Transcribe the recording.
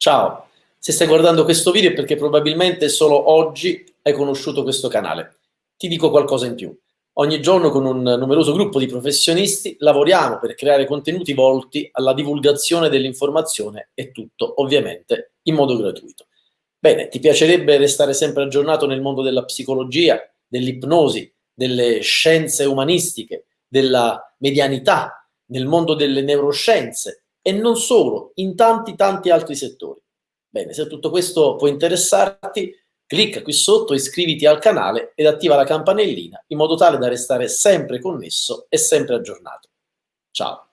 Ciao, se stai guardando questo video è perché probabilmente solo oggi hai conosciuto questo canale. Ti dico qualcosa in più. Ogni giorno con un numeroso gruppo di professionisti lavoriamo per creare contenuti volti alla divulgazione dell'informazione e tutto, ovviamente, in modo gratuito. Bene, ti piacerebbe restare sempre aggiornato nel mondo della psicologia, dell'ipnosi, delle scienze umanistiche, della medianità, nel mondo delle neuroscienze, e non solo, in tanti tanti altri settori. Bene, se tutto questo può interessarti, clicca qui sotto, iscriviti al canale ed attiva la campanellina in modo tale da restare sempre connesso e sempre aggiornato. Ciao!